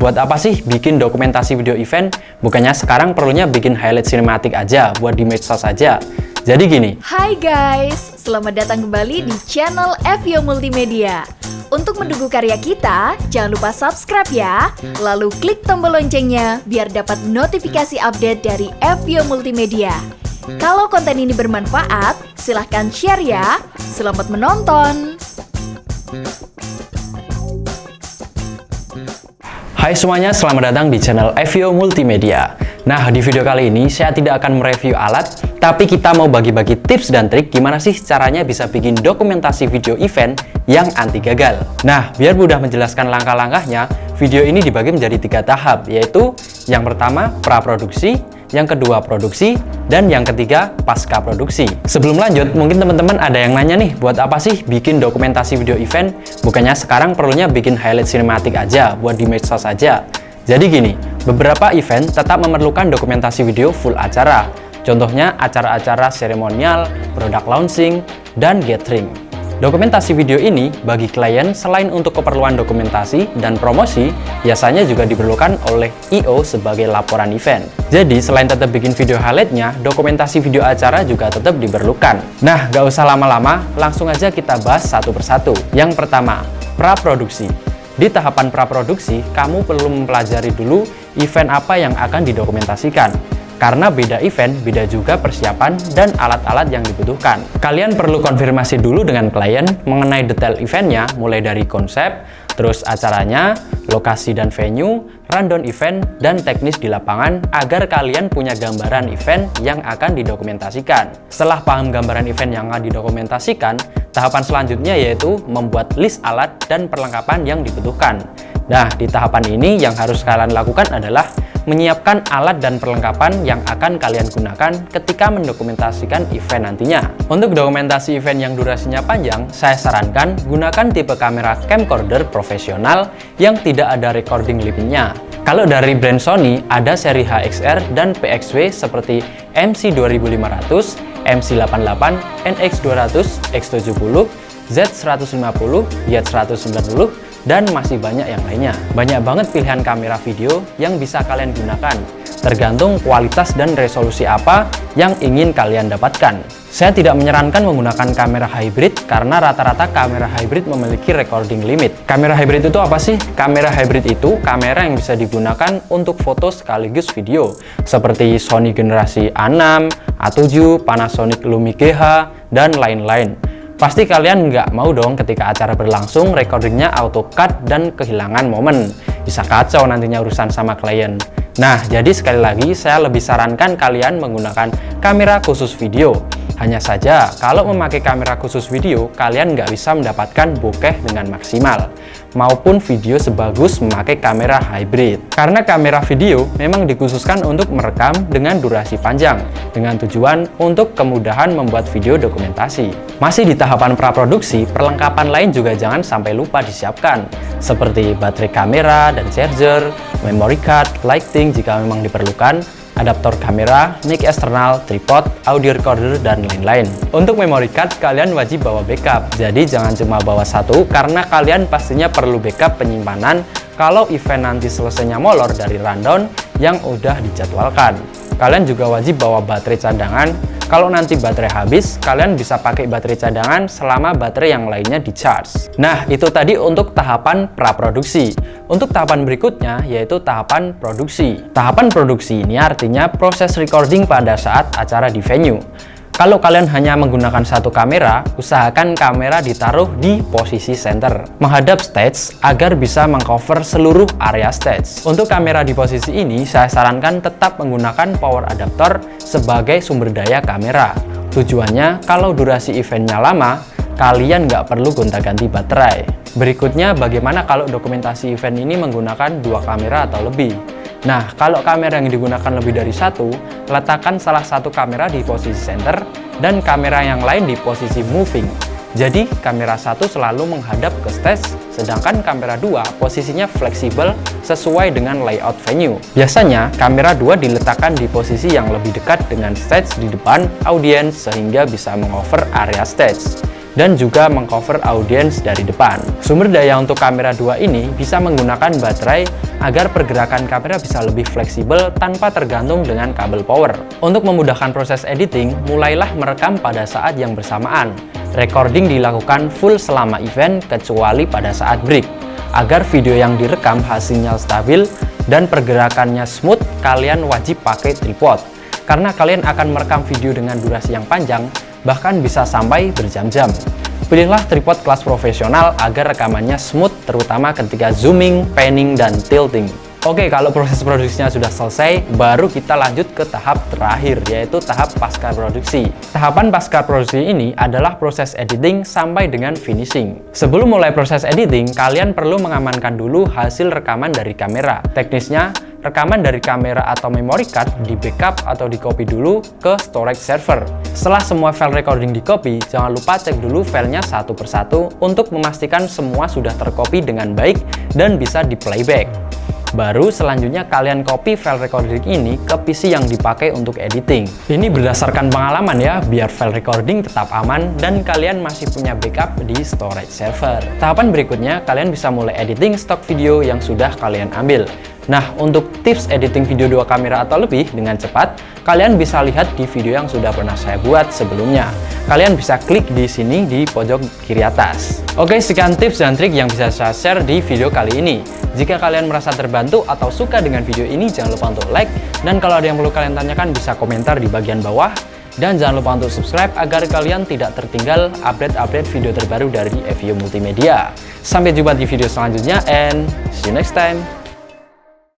Buat apa sih bikin dokumentasi video event? Bukannya sekarang perlunya bikin highlight sinematik aja buat di medsos saja. Jadi gini. Hai guys, selamat datang kembali di channel FYO Multimedia. Untuk mendukung karya kita, jangan lupa subscribe ya. Lalu klik tombol loncengnya biar dapat notifikasi update dari FYO Multimedia. Kalau konten ini bermanfaat, silahkan share ya. Selamat menonton! Hai semuanya, selamat datang di channel FVO Multimedia. Nah, di video kali ini saya tidak akan mereview alat, tapi kita mau bagi-bagi tips dan trik gimana sih caranya bisa bikin dokumentasi video event yang anti gagal. Nah, biar mudah menjelaskan langkah-langkahnya, video ini dibagi menjadi tiga tahap, yaitu yang pertama praproduksi, yang kedua produksi, dan yang ketiga pasca produksi. Sebelum lanjut, mungkin teman-teman ada yang nanya nih, buat apa sih bikin dokumentasi video event? Bukannya sekarang perlunya bikin highlight sinematik aja, buat di medsos saja. Jadi gini, beberapa event tetap memerlukan dokumentasi video full acara. Contohnya acara-acara seremonial, produk launching, dan gathering. Dokumentasi video ini bagi klien selain untuk keperluan dokumentasi dan promosi, biasanya juga diperlukan oleh I.O. sebagai laporan event. Jadi selain tetap bikin video highlightnya, dokumentasi video acara juga tetap diperlukan. Nah, gak usah lama-lama, langsung aja kita bahas satu persatu. Yang pertama, praproduksi. Di tahapan praproduksi, kamu perlu mempelajari dulu event apa yang akan didokumentasikan. Karena beda event, beda juga persiapan dan alat-alat yang dibutuhkan. Kalian perlu konfirmasi dulu dengan klien mengenai detail eventnya, mulai dari konsep, terus acaranya, lokasi dan venue, rundown event, dan teknis di lapangan agar kalian punya gambaran event yang akan didokumentasikan. Setelah paham gambaran event yang akan didokumentasikan, tahapan selanjutnya yaitu membuat list alat dan perlengkapan yang dibutuhkan. Nah, di tahapan ini yang harus kalian lakukan adalah menyiapkan alat dan perlengkapan yang akan kalian gunakan ketika mendokumentasikan event nantinya. Untuk dokumentasi event yang durasinya panjang, saya sarankan gunakan tipe kamera camcorder profesional yang tidak ada recording limitnya. Kalau dari brand Sony, ada seri HXR dan PXW seperti MC2500, MC88, NX200, X70, Z150, Y190, dan masih banyak yang lainnya. Banyak banget pilihan kamera video yang bisa kalian gunakan, tergantung kualitas dan resolusi apa yang ingin kalian dapatkan. Saya tidak menyarankan menggunakan kamera hybrid karena rata-rata kamera hybrid memiliki recording limit. Kamera hybrid itu apa sih? Kamera hybrid itu kamera yang bisa digunakan untuk foto sekaligus video, seperti Sony generasi A6, A7, Panasonic Lumia GH, dan lain-lain. Pasti kalian nggak mau dong ketika acara berlangsung recordingnya auto cut dan kehilangan momen. Bisa kacau nantinya urusan sama klien. Nah, jadi sekali lagi saya lebih sarankan kalian menggunakan kamera khusus video. Hanya saja, kalau memakai kamera khusus video, kalian nggak bisa mendapatkan bokeh dengan maksimal maupun video sebagus memakai kamera hybrid. Karena kamera video memang dikhususkan untuk merekam dengan durasi panjang, dengan tujuan untuk kemudahan membuat video dokumentasi. Masih di tahapan praproduksi, perlengkapan lain juga jangan sampai lupa disiapkan, seperti baterai kamera dan charger, memory card, lighting jika memang diperlukan, adaptor kamera, mic eksternal, tripod, audio recorder, dan lain-lain. Untuk memory card, kalian wajib bawa backup. Jadi jangan cuma bawa satu, karena kalian pastinya perlu backup penyimpanan kalau event nanti selesainya molor dari rundown yang udah dijadwalkan. Kalian juga wajib bawa baterai cadangan kalau nanti baterai habis, kalian bisa pakai baterai cadangan selama baterai yang lainnya di charge. Nah, itu tadi untuk tahapan praproduksi. Untuk tahapan berikutnya, yaitu tahapan produksi. Tahapan produksi ini artinya proses recording pada saat acara di venue. Kalau kalian hanya menggunakan satu kamera, usahakan kamera ditaruh di posisi center, menghadap stage agar bisa mengcover seluruh area stage. Untuk kamera di posisi ini, saya sarankan tetap menggunakan power adapter sebagai sumber daya kamera. Tujuannya, kalau durasi eventnya lama, kalian nggak perlu gonta-ganti baterai. Berikutnya, bagaimana kalau dokumentasi event ini menggunakan dua kamera atau lebih? Nah, kalau kamera yang digunakan lebih dari satu, letakkan salah satu kamera di posisi center dan kamera yang lain di posisi moving. Jadi, kamera satu selalu menghadap ke stage, sedangkan kamera dua posisinya fleksibel sesuai dengan layout venue. Biasanya, kamera dua diletakkan di posisi yang lebih dekat dengan stage di depan audiens sehingga bisa mengover area stage. Dan juga mengcover audiens dari depan. Sumber daya untuk kamera 2 ini bisa menggunakan baterai agar pergerakan kamera bisa lebih fleksibel tanpa tergantung dengan kabel power. Untuk memudahkan proses editing, mulailah merekam pada saat yang bersamaan. Recording dilakukan full selama event kecuali pada saat break. Agar video yang direkam hasilnya stabil dan pergerakannya smooth, kalian wajib pakai tripod. Karena kalian akan merekam video dengan durasi yang panjang, bahkan bisa sampai berjam-jam. Pilihlah tripod kelas profesional agar rekamannya smooth terutama ketika zooming, panning, dan tilting. Oke, kalau proses produksinya sudah selesai, baru kita lanjut ke tahap terakhir, yaitu tahap pasca produksi. Tahapan pasca produksi ini adalah proses editing sampai dengan finishing. Sebelum mulai proses editing, kalian perlu mengamankan dulu hasil rekaman dari kamera. Teknisnya, rekaman dari kamera atau memory card di backup atau di copy dulu ke storage server. Setelah semua file recording di copy, jangan lupa cek dulu filenya satu persatu untuk memastikan semua sudah tercopy dengan baik dan bisa di playback. Baru selanjutnya kalian copy file recording ini ke PC yang dipakai untuk editing. Ini berdasarkan pengalaman ya, biar file recording tetap aman dan kalian masih punya backup di storage server. Tahapan berikutnya, kalian bisa mulai editing stok video yang sudah kalian ambil. Nah, untuk tips editing video dua kamera atau lebih dengan cepat, kalian bisa lihat di video yang sudah pernah saya buat sebelumnya. Kalian bisa klik di sini di pojok kiri atas. Oke, sekian tips dan trik yang bisa saya share di video kali ini. Jika kalian merasa terbantu atau suka dengan video ini, jangan lupa untuk like. Dan kalau ada yang perlu kalian tanyakan, bisa komentar di bagian bawah. Dan jangan lupa untuk subscribe agar kalian tidak tertinggal update-update video terbaru dari FVO Multimedia. Sampai jumpa di video selanjutnya and see you next time.